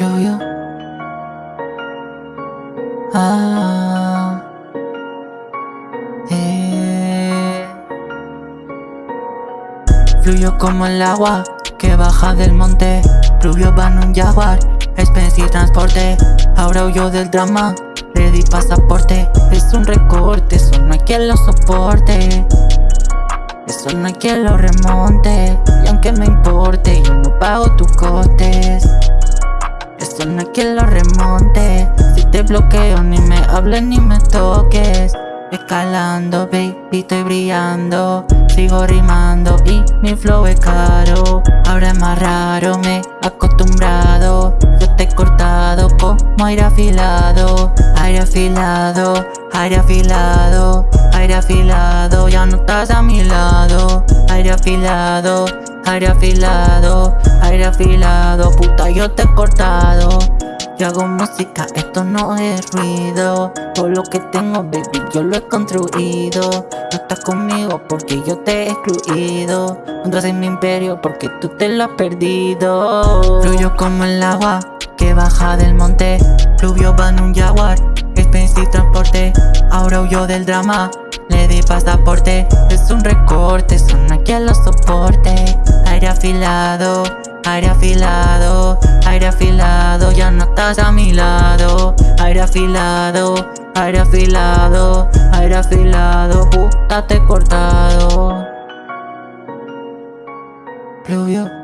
Fluyó. Ah. Eh. Como el agua que baja del monte. Fluyó van un jaguar, Expensive transporte. Ahora huyó del drama, le di pasaporte. Es un recorte, eso no hay quien lo soporte. Eso no hay quien lo remonte. Y aunque me importe, yo no pago tus costes. Hay quien lo remonte. Si te bloqueo, ni me hables ni me toques. Escalando, baby, estoy brillando. Sigo rimando y mi flow es caro. Ahora es más raro, me he acostumbrado. Yo te he cortado como aire afilado. Aire afilado, aire afilado Aire afilado, ya no estás a mi lado. Aire afilado, aire afilado Aire afilado, puta yo te he cortado. Yo hago música, esto no es ruido. Todo lo que tengo, baby, yo lo he construido. No estás conmigo porque yo te he excluido. Entras en mi imperio porque tú te lo has perdido. Fluyo como el agua que baja del monte. Fluvio va en un jaguar, expensive transporte. Ahora huyo del drama, le di pasaporte Es un recorte, son aquí a los soporte Aire afilado, aire afilado Aire afilado, ya no estás a mi lado. Aire afilado, aire afilado Aire afilado, puta cortado. Fluvio